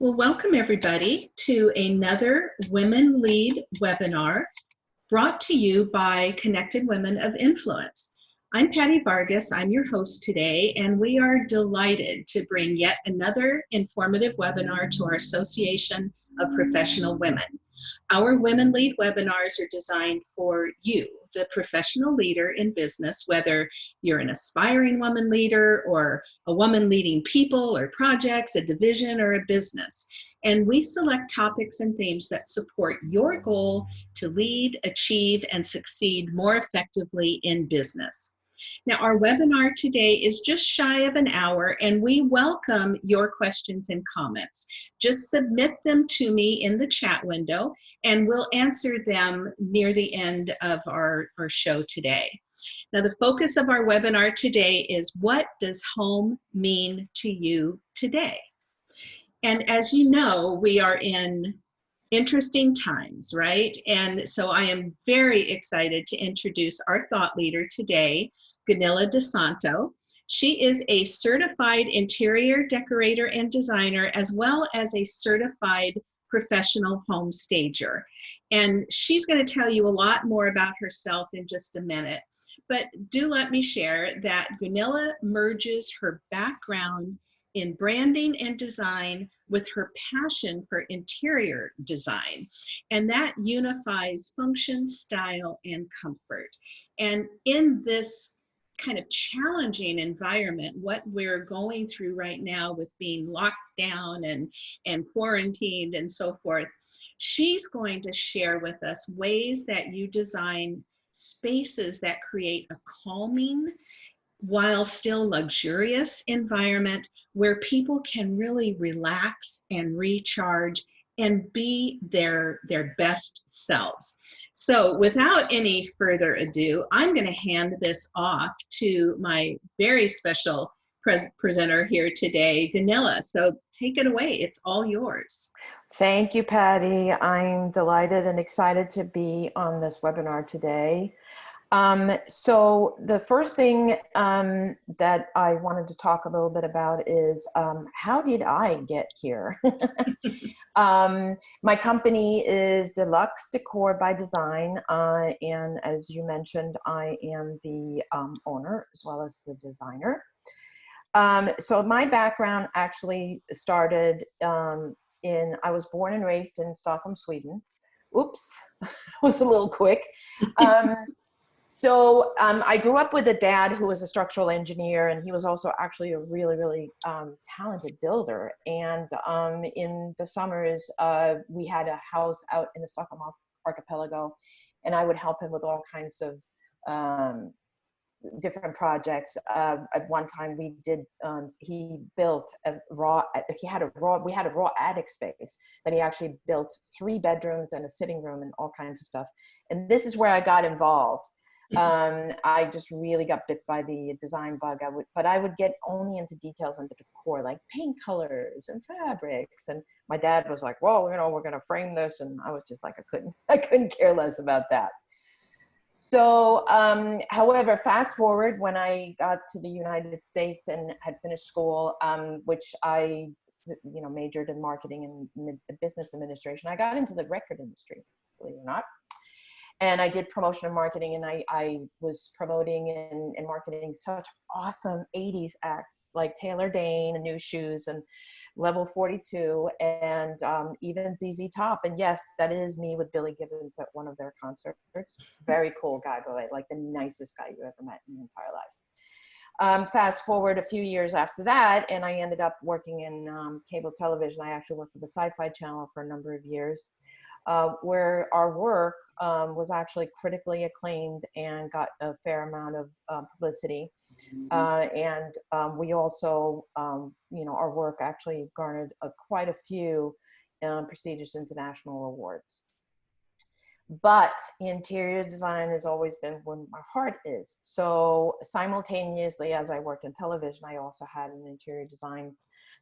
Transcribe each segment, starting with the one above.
Well, welcome everybody to another Women Lead webinar brought to you by Connected Women of Influence. I'm Patty Vargas, I'm your host today, and we are delighted to bring yet another informative webinar to our Association of Professional Women. Our Women Lead webinars are designed for you, the professional leader in business, whether you're an aspiring woman leader or a woman leading people or projects, a division or a business. And we select topics and themes that support your goal to lead, achieve, and succeed more effectively in business. Now, our webinar today is just shy of an hour, and we welcome your questions and comments. Just submit them to me in the chat window, and we'll answer them near the end of our, our show today. Now, the focus of our webinar today is what does home mean to you today? And as you know, we are in interesting times, right? And so I am very excited to introduce our thought leader today, Gunilla DeSanto. She is a certified interior decorator and designer, as well as a certified professional home stager. And she's going to tell you a lot more about herself in just a minute. But do let me share that Gunilla merges her background in branding and design with her passion for interior design. And that unifies function, style, and comfort. And in this kind of challenging environment, what we're going through right now with being locked down and, and quarantined and so forth, she's going to share with us ways that you design spaces that create a calming while still luxurious environment where people can really relax and recharge and be their their best selves so without any further ado i'm going to hand this off to my very special pres presenter here today Gunilla. so take it away it's all yours thank you patty i'm delighted and excited to be on this webinar today um, so the first thing um, that I wanted to talk a little bit about is um, how did I get here? Um, my company is Deluxe Decor by Design, uh, and as you mentioned, I am the um, owner as well as the designer. Um, so my background actually started in, I was born and raised in Stockholm, Sweden. Oops, was a little quick. So um, I grew up with a dad who was a structural engineer, and he was also actually a really, really um, talented builder. And um, in the summers, uh, we had a house out in the Stockholm archipelago, and I would help him with all kinds of um, different projects. Uh, at one time, we did. Um, he built a raw. He had a raw. We had a raw attic space that he actually built three bedrooms and a sitting room and all kinds of stuff. And this is where I got involved. Um, I just really got bit by the design bug. I would, but I would get only into details the decor, like paint colors and fabrics. And my dad was like, "Well, you know, we're gonna frame this," and I was just like, I couldn't, I couldn't care less about that. So, um, however, fast forward when I got to the United States and had finished school, um, which I, you know, majored in marketing and business administration. I got into the record industry, believe it or not and I did promotion and marketing and I, I was promoting and, and marketing such awesome 80s acts like Taylor Dayne and Nu Shooz and Level 42 and um, even ZZ Top. And yes, that is me with Billy Gibbons at one of their concerts. Very cool guy, by the way, like the nicest guy you ever met in your entire life. Um, fast forward a few years after that, and I ended up working in um, cable television. I actually worked for the Sci-Fi Channel for a number of years uh, where our work um, was actually critically acclaimed and got a fair amount of uh, publicity. Mm-hmm. Uh, and um, we also, um, you know, our work actually garnered quite a few um, prestigious international awards. But interior design has always been where my heart is. So simultaneously, as I worked in television, I also had an interior design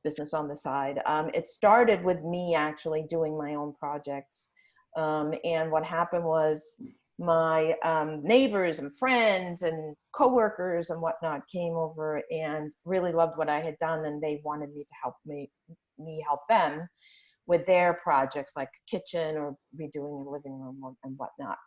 business on the side. Um, it started with me actually doing my own projects. Um, and what happened was my um, neighbors and friends and coworkers and whatnot came over and really loved what I had done, and they wanted me to help me me help them with their projects like kitchen or redoing a living room and whatnot.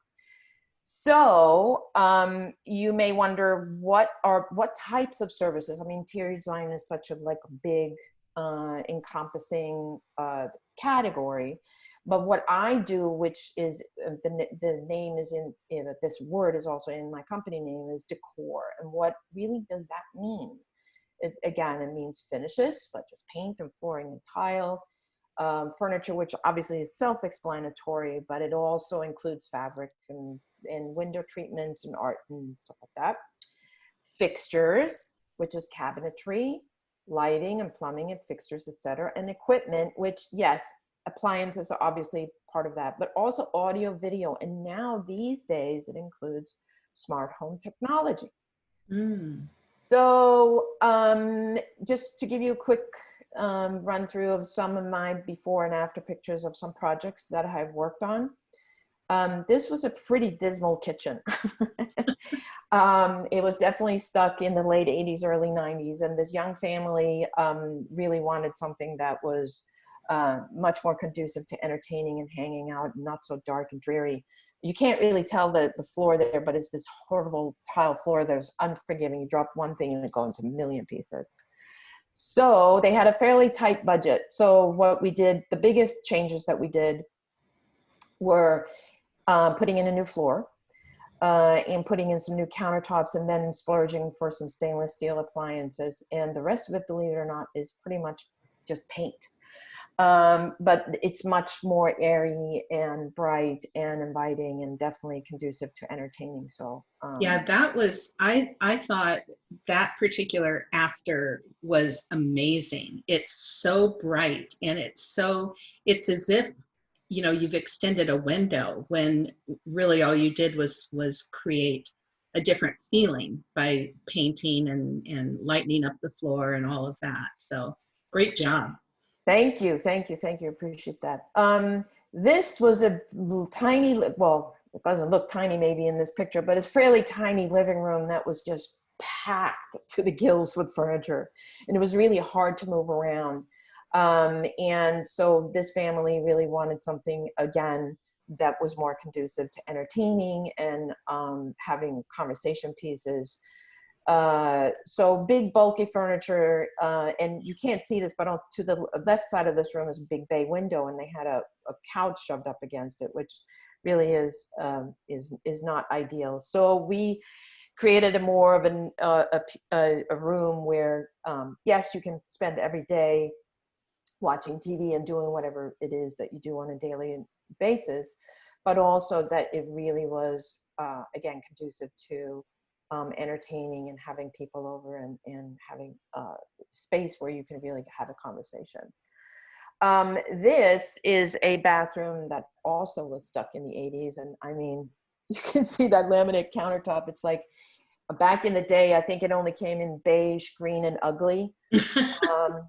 So um, you may wonder what are what types of services. I mean, interior design is such a like big uh, encompassing uh, category. But what I do, which is uh, the, the name is in, in this word is also in my company name is decor. And what really does that mean? It, again, it means finishes such as paint and flooring and tile, um, furniture, which obviously is self-explanatory, but it also includes fabrics and, and window treatments and art and stuff like that. Fixtures, which is cabinetry, lighting and plumbing and fixtures, etc., and equipment, which yes, appliances are obviously part of that, but also audio, video, and now these days it includes smart home technology. Mm. So um, just to give you a quick um, run through of some of my before and after pictures of some projects that I've worked on. Um, this was a pretty dismal kitchen. um, it was definitely stuck in the late 80s, early 90s, and this young family um, really wanted something that was uh, much more conducive to entertaining and hanging out, not so dark and dreary. You can't really tell the, the floor there, but it's this horrible tile floor that's unforgiving. You drop one thing and it goes into a million pieces. So they had a fairly tight budget. So what we did, the biggest changes that we did were uh, putting in a new floor uh, and putting in some new countertops and then splurging for some stainless steel appliances. And the rest of it, believe it or not, is pretty much just paint. Um, but it's much more airy and bright and inviting and definitely conducive to entertaining. So um, yeah, that was, I, I thought that particular after was amazing. It's so bright and it's so, it's as if you know you've extended a window when really all you did was was create a different feeling by painting and and lightening up the floor and all of that so great job thank you thank you thank you appreciate that um this was a tiny well it doesn't look tiny maybe in this picture but it's fairly tiny living room that was just packed to the gills with furniture and it was really hard to move around um, and so this family really wanted something, again, that was more conducive to entertaining and um, having conversation pieces. Uh, so big bulky furniture, uh, and you can't see this, but on, to the left side of this room is a big bay window, and they had a, a couch shoved up against it, which really is um, is is not ideal. So we created a more of an, uh, a, a room where um, yes, you can spend every day watching TV and doing whatever it is that you do on a daily basis, but also that it really was, uh, again, conducive to um, entertaining and having people over and, and having uh, space where you can really have a conversation. Um, this is a bathroom that also was stuck in the 80s. And I mean, you can see that laminate countertop. It's like back in the day, I think it only came in beige, green, and ugly. um,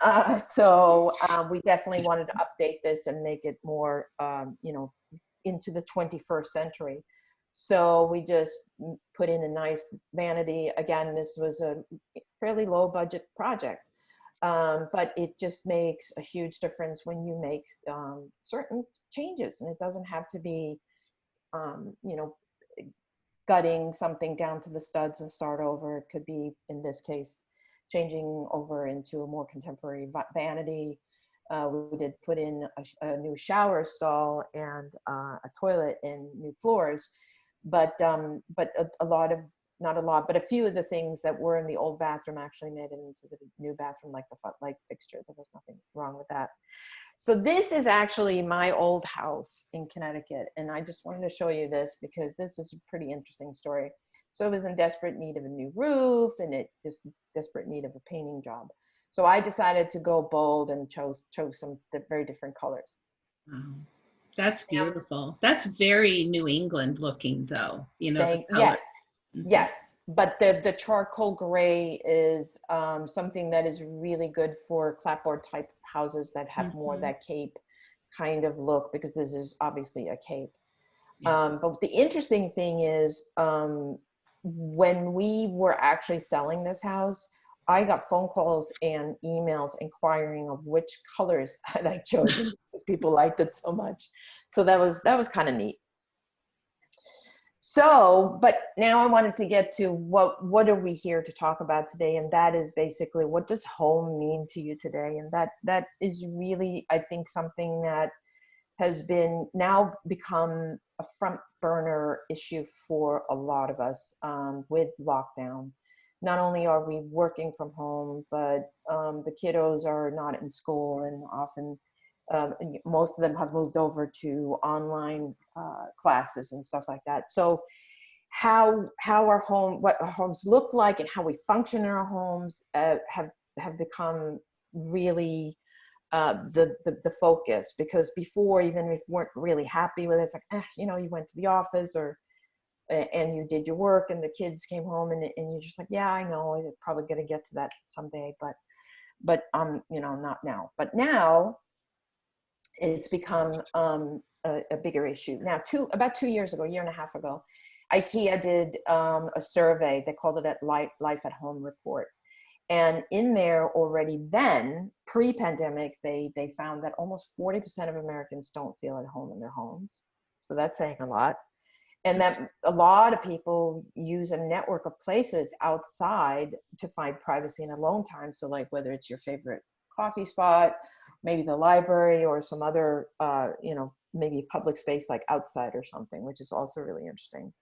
uh, so um, we definitely wanted to update this and make it more, um, you know, into the 21st century. So we just put in a nice vanity. Again, this was a fairly low budget project, um, but it just makes a huge difference when you make um, certain changes. And it doesn't have to be, um, you know, gutting something down to the studs and start over. It could be, in this case, changing over into a more contemporary vanity. Uh, we did put in a, a new shower stall and uh, a toilet and new floors, but um, but a, a, lot of not a lot, but a few of the things that were in the old bathroom actually made it into the new bathroom, like the light fixture. There was nothing wrong with that. So this is actually my old house in Connecticut, and I just wanted to show you this because this is a pretty interesting story. So it was in desperate need of a new roof and it just desperate need of a painting job. So I decided to go bold and chose chose some very different colors. That's beautiful. That's very New England looking though, you know. Thank, yes. Yes. But the, the charcoal gray is um, something that is really good for clapboard type houses that have mm -hmm. more mm-hmm. that cape kind of look because this is obviously a cape. Yeah. Um, but the interesting thing is, um, when we were actually selling this house, I got phone calls and emails inquiring of which colors had I chosen because people liked it so much. So that was that was kind of neat. So, but now I wanted to get to what what are we here to talk about today, and that is basically what does home mean to you today, and that that is really I think something that has been now become a front burner issue for a lot of us um, with lockdown. Not only are we working from home, but um, the kiddos are not in school and often um, most of them have moved over to online uh, classes and stuff like that. So how how our home what our homes look like and how we function in our homes uh, have have become really uh, the, the the focus because before even if we weren't really happy with it, it's like eh, you know you went to the office or and you did your work and the kids came home and, and you're just like yeah I know I'm probably gonna get to that someday but but um you know not now but now it's become um, a, a, bigger issue. Now, two about two years ago, a year and a half ago, IKEA did um, a survey. They called it a Life, at Home report. And in there already then, pre-pandemic, they, they found that almost 40% of Americans don't feel at home in their homes. So that's saying a lot. And that a lot of people use a network of places outside to find privacy and alone time. So like whether it's your favorite coffee spot, maybe the library or some other, uh, you know, maybe public space like outside or something, which is also really interesting.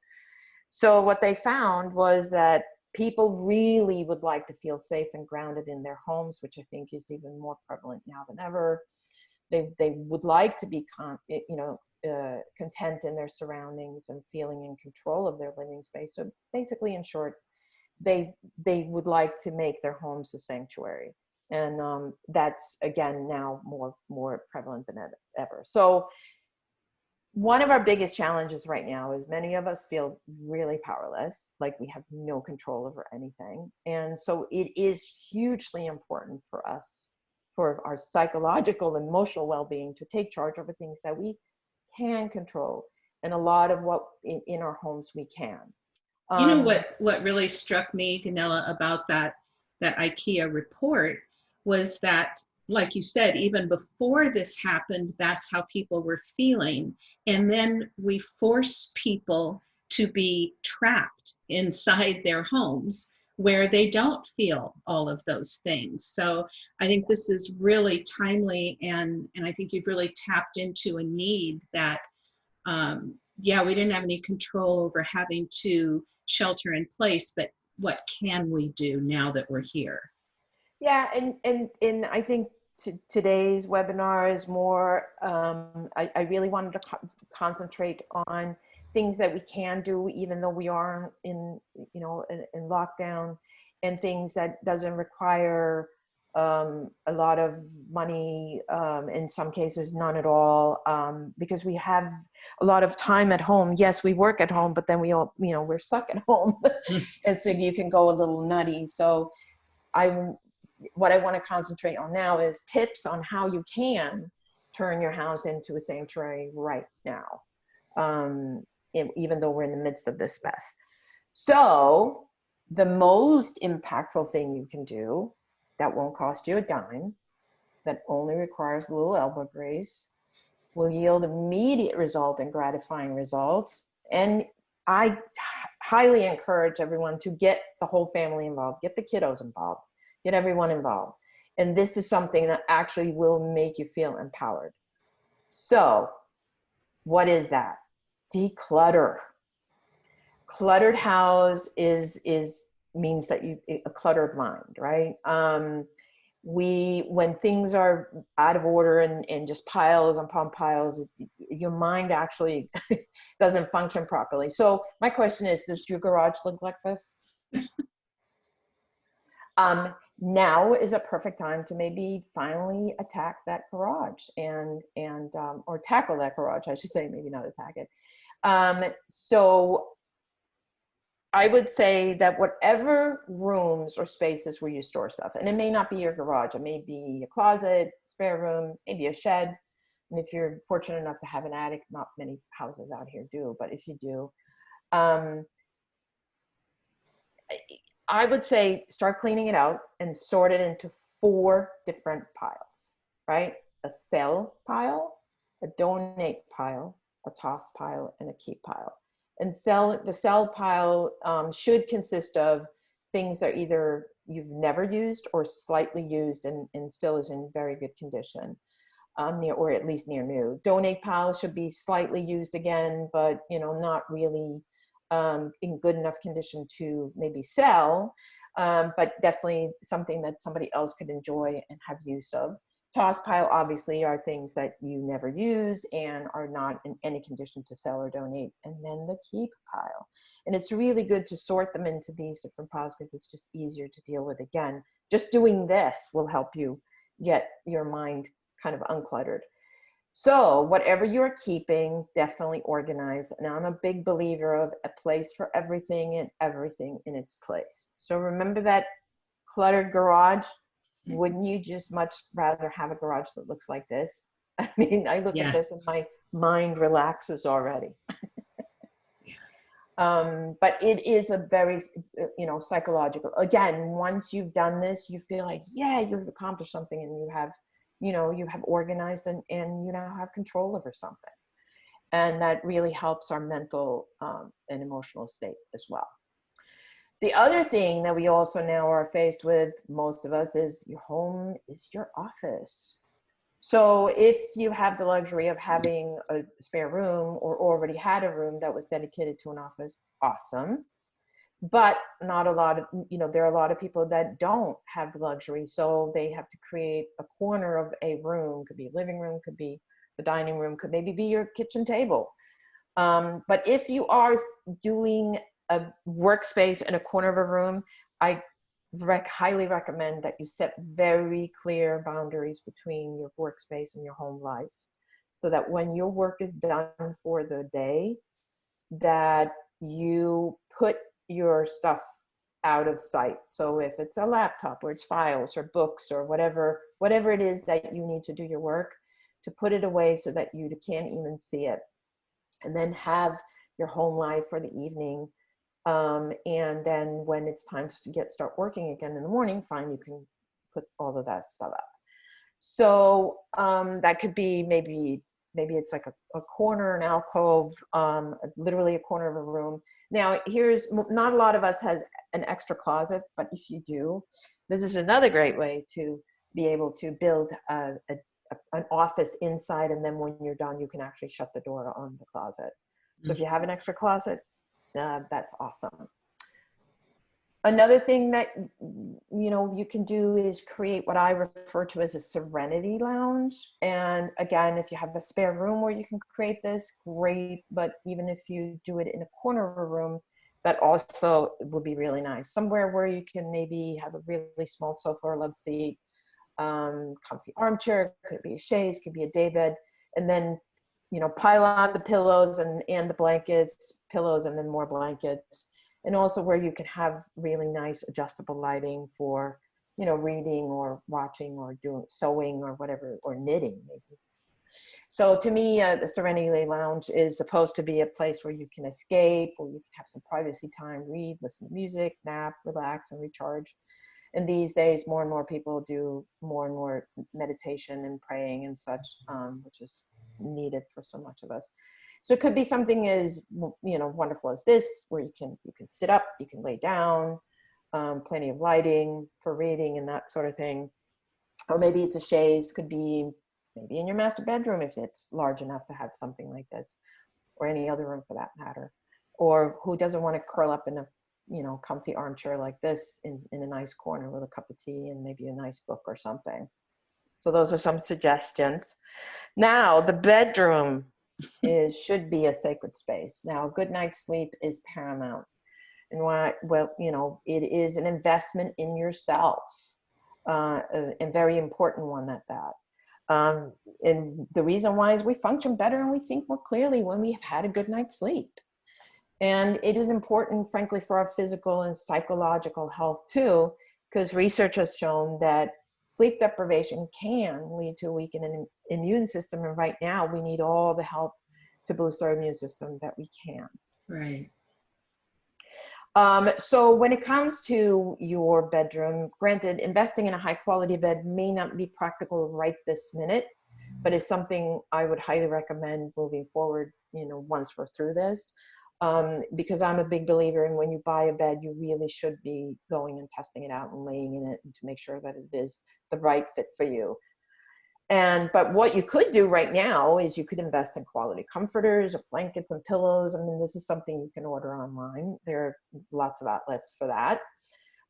So what they found was that people really would like to feel safe and grounded in their homes, which I think is even more prevalent now than ever. They, they would like to be, con you know, uh, content in their surroundings and feeling in control of their living space. So basically, in short, they, they would like to make their homes a sanctuary and um, that's again now more more prevalent than ever. So one of our biggest challenges right now is many of us feel really powerless like we have no control over anything. And so it is hugely important for us for our psychological and emotional well-being to take charge over things that we can control and a lot of what in, in our homes we can. Um, you know um, what what really struck me Gunilla about that that IKEA report was that like you said, even before this happened, that's how people were feeling. And then we force people to be trapped inside their homes where they don't feel all of those things. So I think this is really timely and, and I think you've really tapped into a need that, um, yeah, we didn't have any control over having to shelter in place, but what can we do now that we're here? Yeah, and and and I think today's webinar is more. Um, I, I really wanted to co concentrate on things that we can do, even though we are in you know in, in lockdown, and things that doesn't require um, a lot of money, um, in some cases none at all, um, because we have a lot of time at home. Yes, we work at home, but then we all, you know, we're stuck at home. Hmm. and so you can go a little nutty. So I'm what I want to concentrate on now is tips on how you can turn your house into a sanctuary right now, um, even though we're in the midst of this mess. So the most impactful thing you can do that won't cost you a dime, that only requires a little elbow grease, will yield immediate result and gratifying results. And I highly encourage everyone to get the whole family involved, get the kiddos involved get everyone involved. And this is something that actually will make you feel empowered. So what is that? Declutter. Cluttered house is, is means that you, a cluttered mind, right? Um, we, when things are out of order and, and just piles upon piles, your mind actually doesn't function properly. So my question is, does your garage look like this? Um, now is a perfect time to maybe finally attack that garage and and um, or tackle that garage I should say maybe not attack it. Um, so I would say that whatever rooms or spaces where you store stuff and it may not be your garage it may be a closet spare room maybe a shed And if you're fortunate enough to have an attic, not many houses out here do, but if you do, um, I would say start cleaning it out and sort it into four different piles, right? A sell pile, a donate pile, a toss pile, and a keep pile. And sell the sell pile um, should consist of things that either you've never used or slightly used and, and still is in very good condition. Um, near, or at least near new. Donate pile should be slightly used again, but you know, not really um, in good enough condition to maybe sell, um, but definitely something that somebody else could enjoy and have use of. Toss pile obviously are things that you never use and are not in any condition to sell or donate. And then the keep pile. And it's really good to sort them into these different piles because it's just easier to deal with. Again, just doing this will help you get your mind kind of uncluttered. So whatever you're keeping, definitely organize. And I'm a big believer of a place for everything and everything in its place. So remember that cluttered garage? Wouldn't you just much rather have a garage that looks like this? I mean, I look Yes. at this and my mind relaxes already. um, but it is a very, you know, psychological. Again, once you've done this, you feel like, yeah, you've accomplished something and you have you know you have organized and, and you now have control over something. And that really helps our mental um, and emotional state as well. The other thing that we also now are faced with most of us is your home is your office. So if you have the luxury of having a spare room or already had a room that was dedicated to an office awesome but not a lot of you know there are a lot of people that don't have the luxury so they have to create a corner of a room could be a living room could be the dining room could maybe be your kitchen table. Um, but if you are doing a workspace in a corner of a room i rec- highly recommend that you set very clear boundaries between your workspace and your home life so that when your work is done for the day that you put your stuff out of sight. So if it's a laptop or it's files or books or whatever, whatever it is that you need to do your work, to put it away so that you can't even see it. And then have your home life for the evening. Um, and then when it's time to get start working again in the morning, fine, you can put all of that stuff up. So um, that could be maybe maybe it's like a, a corner, an alcove, um, literally a corner of a room. Now, here's not a lot of us has an extra closet, but if you do, this is another great way to be able to build a, a, a- an office inside, and then when you're done, you can actually shut the door on the closet. So if you have an extra closet, uh, that's awesome. Another thing that you know you can do is create what I refer to as a serenity lounge. And again, if you have a spare room where you can create this, great. But even if you do it in a corner of a room, that also would be really nice. Somewhere where you can maybe have a really small sofa or love seat, um, comfy armchair, could be a chaise, could be a daybed, and then you know pile on the pillows and and the blankets, pillows, and then more blankets and also where you can have really nice adjustable lighting for you know reading or watching or doing sewing or whatever or knitting maybe. So to me uh, the serenity lounge is supposed to be a place where you can escape or you can have some privacy time read listen to music nap relax and recharge. And these days more and more people do more and more meditation and praying and such um, which is needed for so much of us so it could be something as you know wonderful as this, where you can you can sit up, you can lay down, um, plenty of lighting for reading and that sort of thing. Or maybe it's a chaise, could be maybe in your master bedroom if it's large enough to have something like this, or any other room for that matter. Or who doesn't want to curl up in a you know comfy armchair like this in, in a nice corner with a cup of tea and maybe a nice book or something. So those are some suggestions. Now the bedroom is should be a sacred space. Now, a good night's sleep is paramount. And why, well, you know, it is an investment in yourself, uh, a, a very important one at that. Um, and the reason why is we function better and we think more clearly when we have had a good night's sleep. And it is important, frankly, for our physical and psychological health too, because research has shown that sleep deprivation can lead to a weakened im- immune system. And right now, we need all the help to boost our immune system that we can. Right. Um, so when it comes to your bedroom, granted, investing in a high quality bed may not be practical right this minute, but it's something I would highly recommend moving forward, you know, once we're through this. Um, because I'm a big believer in when you buy a bed, you really should be going and testing it out and laying in it and to make sure that it is the right fit for you. And but what you could do right now is you could invest in quality comforters or blankets and pillows. I mean, this is something you can order online. There are lots of outlets for that.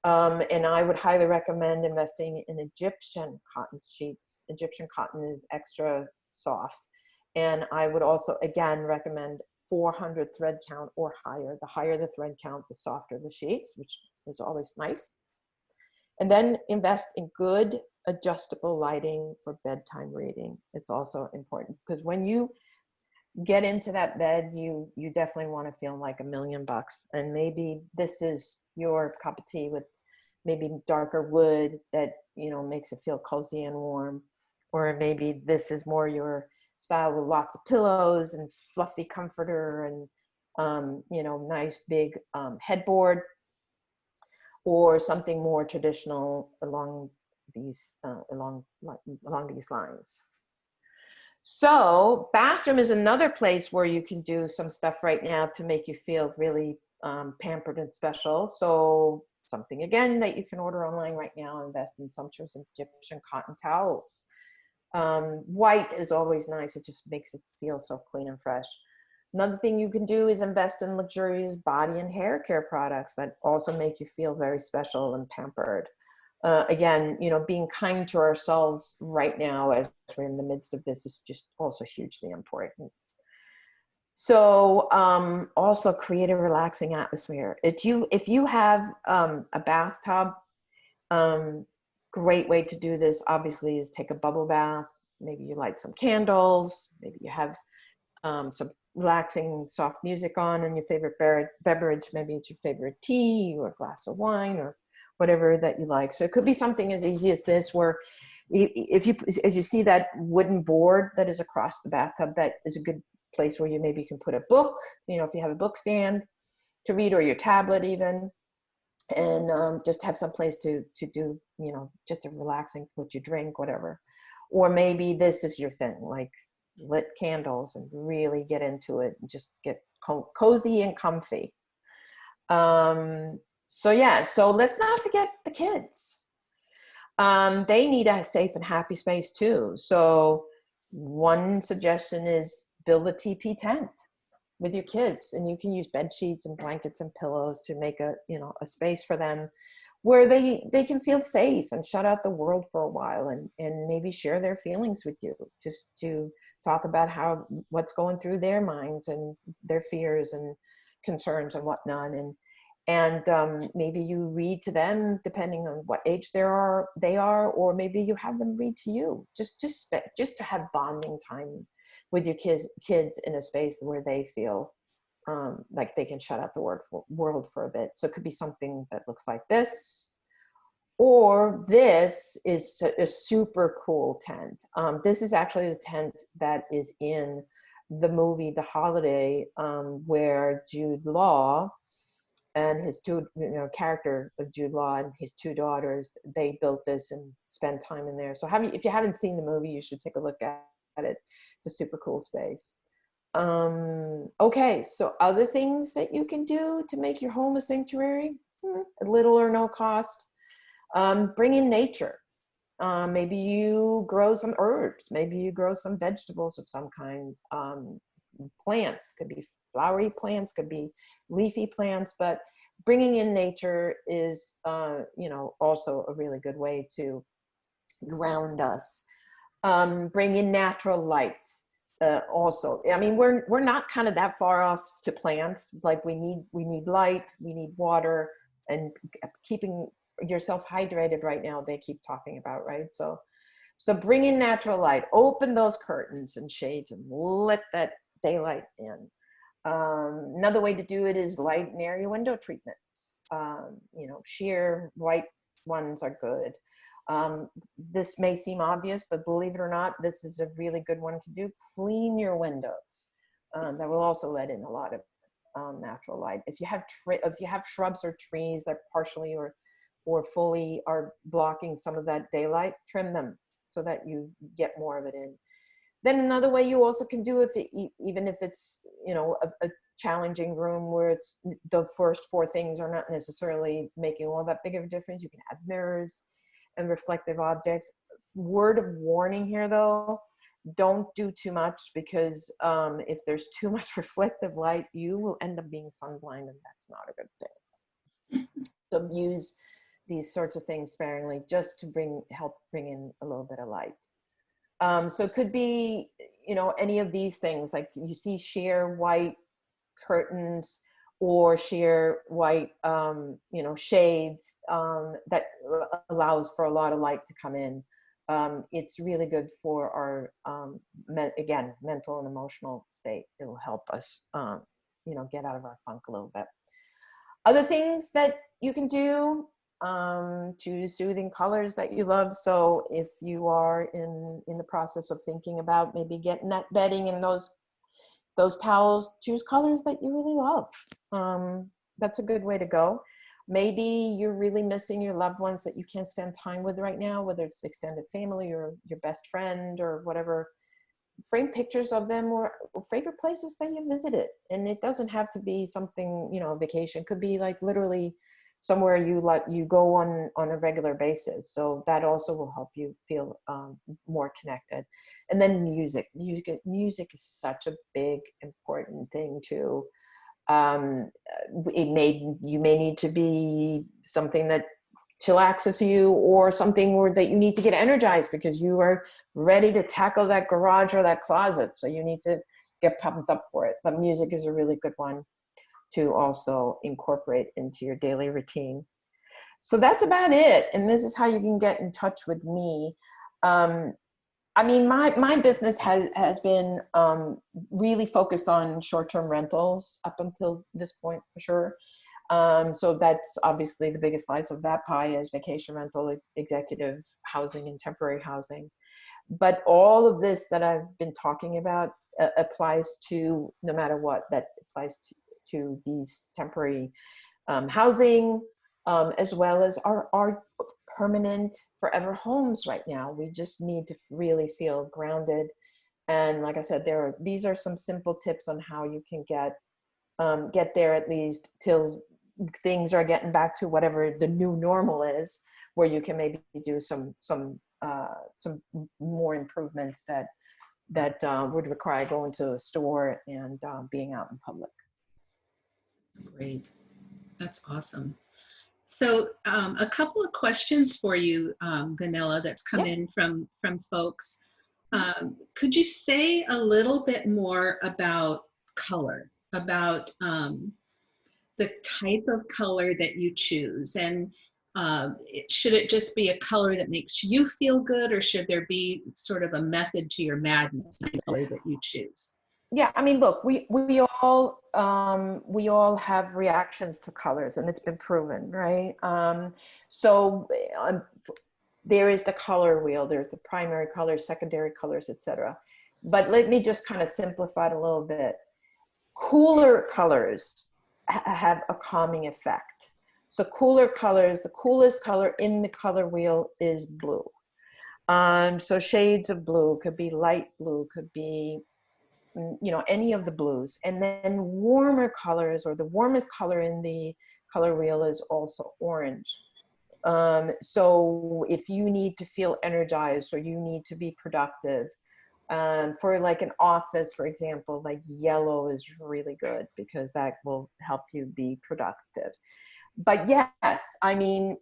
Um, and I would highly recommend investing in Egyptian cotton sheets. Egyptian cotton is extra soft. And I would also, again, recommend 400 thread count or higher. The higher the thread count, the softer the sheets, which is always nice. And then invest in good adjustable lighting for bedtime reading. It's also important because when you get into that bed, you you definitely want to feel like a million bucks. And maybe this is your cup of tea with maybe darker wood that you know makes it feel cozy and warm, or maybe this is more your style with lots of pillows and fluffy comforter and um, you know nice big um, headboard or something more traditional along these uh, along along these lines. So bathroom is another place where you can do some stuff right now to make you feel really um, pampered and special. So something again that you can order online right now, invest in sumptuous Egyptian cotton towels. Um, white is always nice. It just makes it feel so clean and fresh. Another thing you can do is invest in luxurious body and hair care products that also make you feel very special and pampered. Uh, again, you know, being kind to ourselves right now as we're in the midst of this is just also hugely important. So um, also create a relaxing atmosphere. If you, if you have um, a bathtub, um, great way to do this obviously is take a bubble bath. Maybe you light some candles, maybe you have um, some relaxing soft music on and your favorite beverage, maybe it's your favorite tea or a glass of wine or whatever that you like. So it could be something as easy as this where if you, as you see that wooden board that is across the bathtub, that is a good place where you maybe can put a book, you know, if you have a book stand to read or your tablet even, and um, just have some place to, to do, you know, just a relaxing, what you drink, whatever. Or maybe this is your thing, like lit candles and really get into it and just get co cozy and comfy. Um, so yeah, so let's not forget the kids. Um, they need a safe and happy space too. So one suggestion is build a TP tent with your kids and you can use bed sheets and blankets and pillows to make a, you know, a space for them where they, they can feel safe and shut out the world for a while and, and maybe share their feelings with you to, to talk about how, what's going through their minds and their fears and concerns and whatnot. And and um, maybe you read to them depending on what age they are they are or maybe you have them read to you just just just to have bonding time with your kids kids in a space where they feel um, like they can shut out the word for, world for a bit. So it could be something that looks like this or this is a super cool tent. Um, this is actually the tent that is in the movie the holiday um, where jude law and his two you know character of Jude Law and his two daughters they built this and spent time in there. So have you, if you haven't seen the movie you should take a look at it. It's a super cool space um okay so other things that you can do to make your home a sanctuary? Hmm, little or no cost. Um, bring in nature. Um, maybe you grow some herbs maybe you grow some vegetables of some kind. Um, plants could be flowery plants, could be leafy plants, but bringing in nature is, uh, you know, also a really good way to ground us. Um, bring in natural light uh, also. I mean, we're, we're not kind of that far off to plants. Like we need, we need light, we need water and keeping yourself hydrated right now, they keep talking about, right? So, so bring in natural light, open those curtains and shades and let that daylight in. Um, another way to do it is light and area window treatments. Um, you know, sheer white ones are good. Um, this may seem obvious, but believe it or not, this is a really good one to do. Clean your windows. Um, that will also let in a lot of um, natural light. If you have if you have shrubs or trees that partially or or fully are blocking some of that daylight, trim them so that you get more of it in. Then another way you also can do if it, even if it's you know a, a challenging room where it's the first four things are not necessarily making all that big of a difference. You can add mirrors and reflective objects. Word of warning here though, don't do too much because um, if there's too much reflective light, you will end up being sunblind and that's not a good thing. so use these sorts of things sparingly just to bring help bring in a little bit of light. Um, so it could be, you know, any of these things like you see sheer white curtains or sheer white, um, you know, shades um, that allows for a lot of light to come in. Um, it's really good for our, um, me again, mental and emotional state. It will help us, um, you know, get out of our funk a little bit. Other things that you can do, um, choose soothing colors that you love. So if you are in, in the process of thinking about maybe getting that bedding and those those towels, choose colors that you really love. Um, that's a good way to go. Maybe you're really missing your loved ones that you can't spend time with right now, whether it's extended family or your best friend or whatever. Frame pictures of them or, or favorite places that you visited. And it doesn't have to be something, you know, vacation. It could be like literally somewhere you like you go on on a regular basis so that also will help you feel um, more connected. And then music music music is such a big important thing too. Um, it may you may need to be something that chillaxes you or something where that you need to get energized because you are ready to tackle that garage or that closet so you need to get pumped up for it. But music is a really good one to also incorporate into your daily routine. So that's about it. And this is how you can get in touch with me. Um, I mean, my, my business has, has been um, really focused on short-term rentals up until this point for sure. Um, so that's obviously the biggest slice of that pie is vacation rental, executive housing and temporary housing. But all of this that I've been talking about uh, applies to no matter what that applies to to these temporary um, housing, um, as well as our, our permanent forever homes right now. We just need to really feel grounded. And like I said, there are, these are some simple tips on how you can get, um, get there at least till things are getting back to whatever the new normal is, where you can maybe do some, some, uh, some more improvements that, that uh, would require going to a store and uh, being out in public. Great. That's awesome. So um, a couple of questions for you, um, Gunilla, that's come in from, from folks. Um, could you say a little bit more about color, about um, the type of color that you choose? And uh, it, should it just be a color that makes you feel good or should there be sort of a method to your madness in the color that you choose? yeah i mean look we we all um we all have reactions to colors and it's been proven right? Um so um, there is the color wheel there's the primary colors secondary colors etc but let me just kind of simplify it a little bit. Cooler colors ha have a calming effect. So cooler colors the coolest color in the color wheel is blue. Um so shades of blue could be light blue could be you know, any of the blues. And then warmer colors or the warmest color in the color wheel is also orange. Um, so if you need to feel energized or you need to be productive, um, for like an office, for example, like yellow is really good because that will help you be productive. But yes, I mean,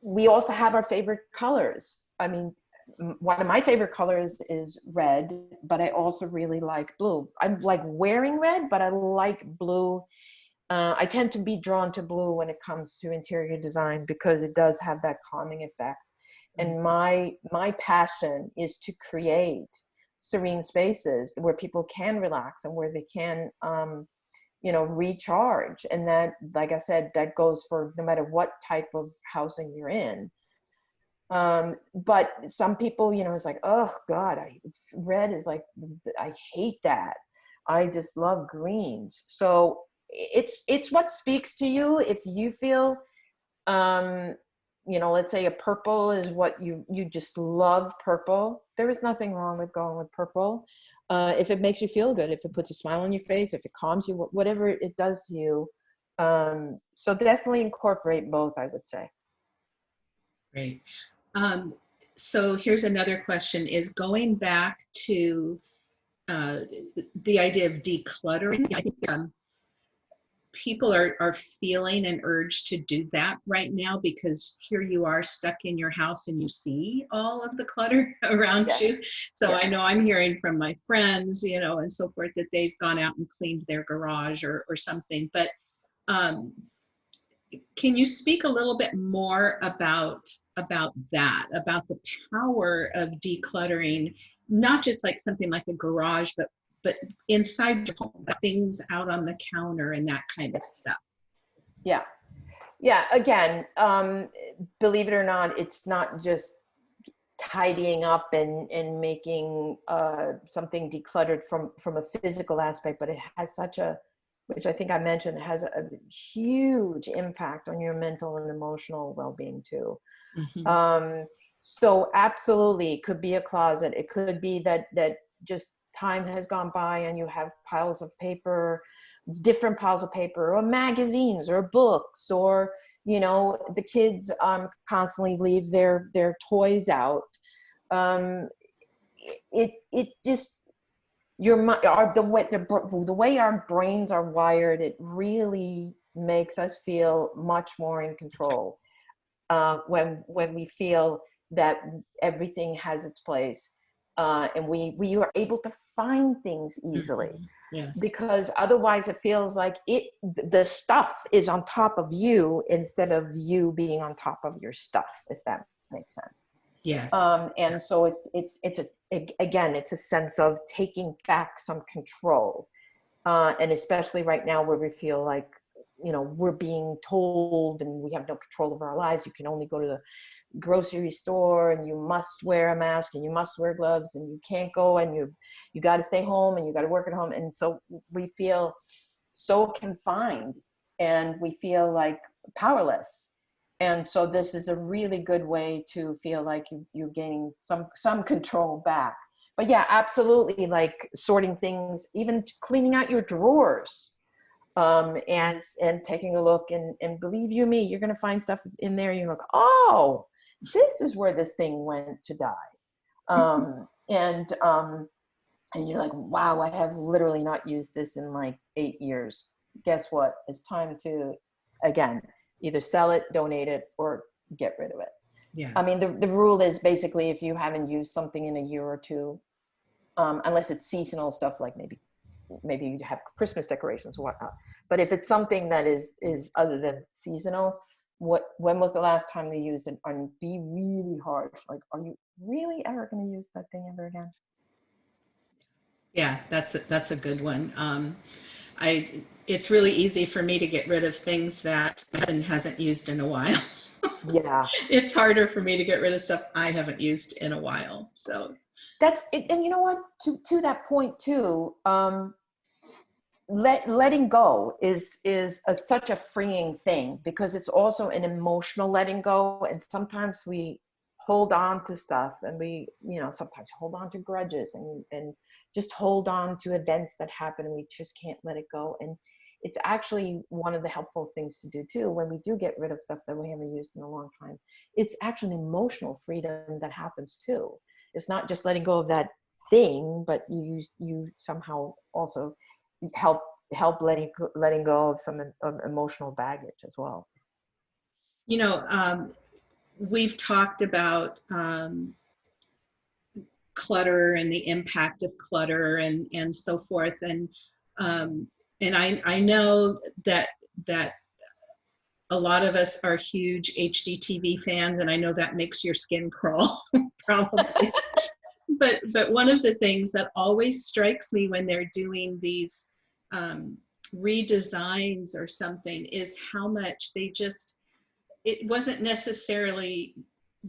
we also have our favorite colors. I mean, one of my favorite colors is red, but I also really like blue. I'm like wearing red, but I like blue. Uh, I tend to be drawn to blue when it comes to interior design because it does have that calming effect. And mm-hmm. my my passion is to create serene spaces where people can relax and where they can, um, you know, recharge. And that, like I said, that goes for no matter what type of housing you're in Um, but some people, you know, it's like, oh God, I red is like, I hate that. I just love greens. So it's it's what speaks to you. If you feel, um, you know, let's say a purple is what you you just love purple. There is nothing wrong with going with purple. Uh, if it makes you feel good, if it puts a smile on your face, if it calms you, whatever it does to you. Um, so definitely incorporate both, I would say. Great. Um, so here's another question is going back to uh, the idea of decluttering. I think um, people are, are feeling an urge to do that right now because here you are stuck in your house and you see all of the clutter around yes. you. So yeah. I know I'm hearing from my friends, you know, and so forth that they've gone out and cleaned their garage or, or something. But um, can you speak a little bit more about about that about the power of decluttering not just like something like a garage but but inside your home things out on the counter and that kind of stuff yeah yeah again um believe it or not it's not just tidying up and and making uh something decluttered from from a physical aspect but it has such a which I think I mentioned has a huge impact on your mental and emotional well-being too. Mm-hmm. Um, so absolutely, it could be a closet. It could be that that just time has gone by and you have piles of paper, different piles of paper, or magazines, or books, or you know the kids um, constantly leave their their toys out. Um, it it just your our, the way the, the way our brains are wired it really makes us feel much more in control uh, when when we feel that everything has its place uh, and we we are able to find things easily mm-hmm. yes. because otherwise it feels like it the stuff is on top of you instead of you being on top of your stuff if that makes sense Yes. Um, and so it, it's it's a again it's a sense of taking back some control, uh, and especially right now where we feel like you know we're being told and we have no control over our lives. You can only go to the grocery store and you must wear a mask and you must wear gloves and you can't go and you you got to stay home and you got to work at home. And so we feel so confined and we feel like powerless. And so this is a really good way to feel like you, you're gaining some some control back. But yeah absolutely like sorting things even cleaning out your drawers um, and and taking a look and and believe you me you're gonna find stuff in there you're like oh this is where this thing went to die um, and um, and you're like wow i have literally not used this in like eight years guess what it's time to again either sell it, donate it, or get rid of it. Yeah. I mean, the, the rule is basically if you haven't used something in a year or two, um, unless it's seasonal stuff like maybe maybe you have Christmas decorations or whatnot. But if it's something that is is other than seasonal, what when was the last time you used it? And be really harsh. Like, are you really ever going to use that thing ever again? Yeah, that's a, that's a good one. Um, I it's really easy for me to get rid of things that husband hasn't used in a while. yeah. It's harder for me to get rid of stuff I haven't used in a while. So that's it. And you know what, to, to that point too, um, let, letting go is, is a, such a freeing thing because it's also an emotional letting go. And sometimes we hold on to stuff and we, you know, sometimes hold on to grudges and, and just hold on to events that happen and we just can't let it go. And it's actually one of the helpful things to do too when we do get rid of stuff that we haven't used in a long time it's actually an emotional freedom that happens too it's not just letting go of that thing but you you somehow also help help letting letting go of some of emotional baggage as well you know um, we've talked about um, clutter and the impact of clutter and and so forth and um, and I, I know that that a lot of us are huge HGTV fans, and I know that makes your skin crawl, probably. But but one of the things that always strikes me when they're doing these um, redesigns or something is how much they just it wasn't necessarily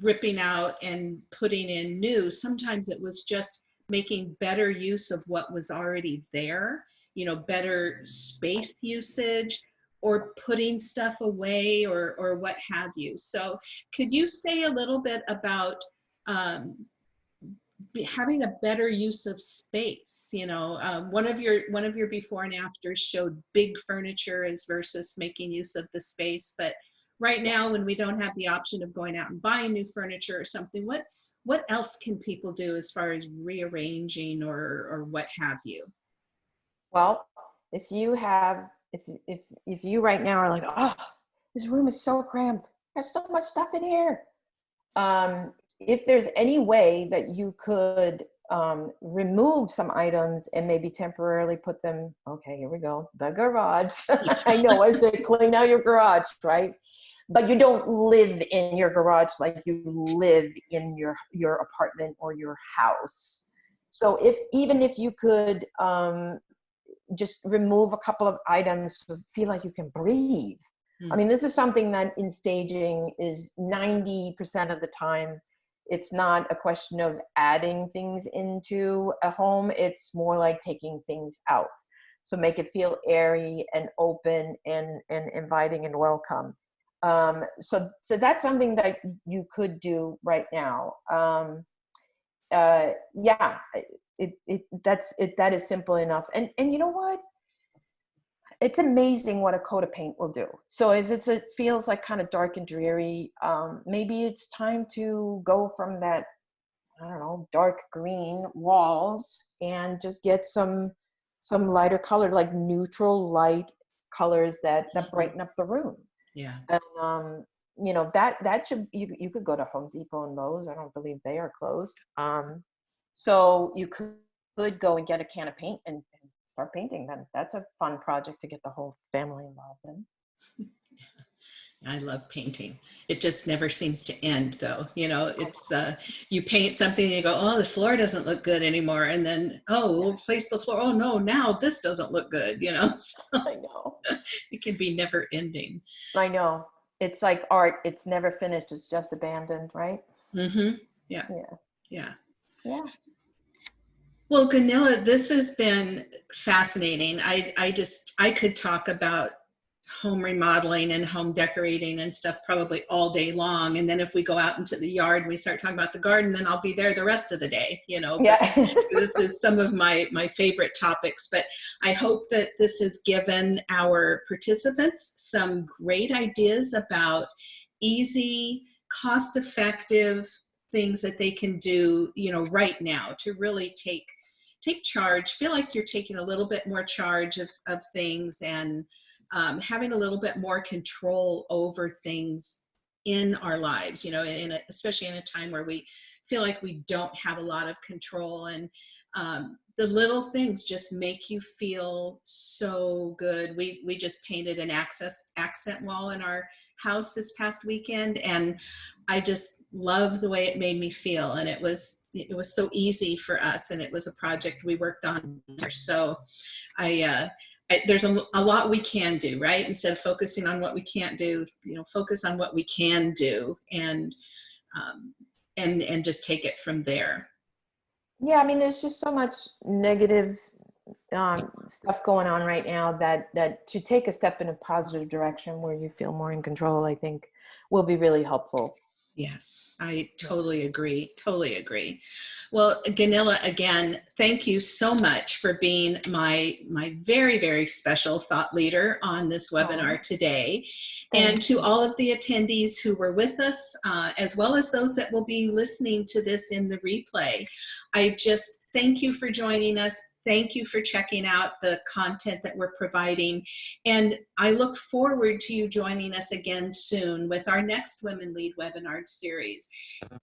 ripping out and putting in new. Sometimes it was just making better use of what was already there, you know, better space usage or putting stuff away or, or what have you. So could you say a little bit about um, having a better use of space you know um, one of your one of your before and afters showed big furniture as versus making use of the space but right now when we don't have the option of going out and buying new furniture or something what what else can people do as far as rearranging or or what have you Well, if you have, if if if you right now are like, oh, this room is so cramped. There's so much stuff in here. Um, if there's any way that you could um, remove some items and maybe temporarily put them, okay, here we go, the garage. I know I said clean out your garage, right? But you don't live in your garage like you live in your your apartment or your house. So if even if you could um, just remove a couple of items to feel like you can breathe. I Hmm. mean, this is something that in staging is 90% of the time, it's not a question of adding things into a home, it's more like taking things out. So make it feel airy and open and, and inviting and welcome. Um, so, so that's something that you could do right now. Um, uh, yeah, it, it that's it that is simple enough and and you know what it's amazing what a coat of paint will do. So if it's it feels like kind of dark and dreary um, maybe it's time to go from that i don't know dark green walls and just get some some lighter color like neutral light colors that that brighten up the room. Yeah. And um you know that that should you, you could go to home depot and lowes i don't believe they are closed. Um so you could, could go and get a can of paint and, and start painting then that's a fun project to get the whole family involved in I love painting. It just never seems to end though. You know, it's uh you paint something and you go, "Oh, the floor doesn't look good anymore." And then, "Oh, we'll replace the floor. Oh no, now this doesn't look good." You know, so i know it can be never ending. i know it's like art it's never finished it's just abandoned right Mhm. Yeah. yeah Yeah. yeah Well, Gunilla, this has been fascinating. I, I just, I could talk about home remodeling and home decorating and stuff probably all day long. And then if we go out into the yard and we start talking about the garden, then I'll be there the rest of the day, you know. Yeah this is some of my, my favorite topics, but I hope that this has given our participants some great ideas about easy, cost-effective things that they can do, you know, right now to really take take charge, feel like you're taking a little bit more charge of, of things and um, having a little bit more control over things in our lives, you know, in a, especially in a time where we feel like we don't have a lot of control and um, the little things just make you feel so good. We, we just painted an access accent wall in our house this past weekend and I just love the way it made me feel and it was it was so easy for us and it was a project we worked on. So I uh I, there's a, a lot we can do right? Instead of focusing on what we can't do you know focus on what we can do and um, and and just take it from there. Yeah, I mean, there's just so much negative um, stuff going on right now that that to take a step in a positive direction where you feel more in control, I think, will be really helpful. Yes, I totally agree. Totally agree. Well, Gunilla, again, thank you so much for being my my very very special thought leader on this webinar today, and Thank to all of the attendees who were with us, uh, as well as those that will be listening to this in the replay. I just thank you for joining us. Thank you for checking out the content that we're providing. And I look forward to you joining us again soon with our next Women Lead webinar series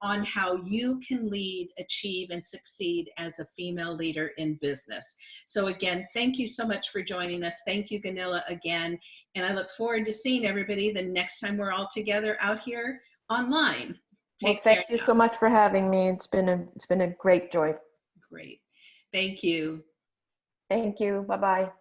on how you can lead, achieve, and succeed as a female leader in business. So again, thank you so much for joining us. Thank you, Gunilla, again. And I look forward to seeing everybody the next time we're all together out here online. Well, thank you now. so much for having me. It's been a it's been a great joy. Great. Thank you. Thank you. Bye bye.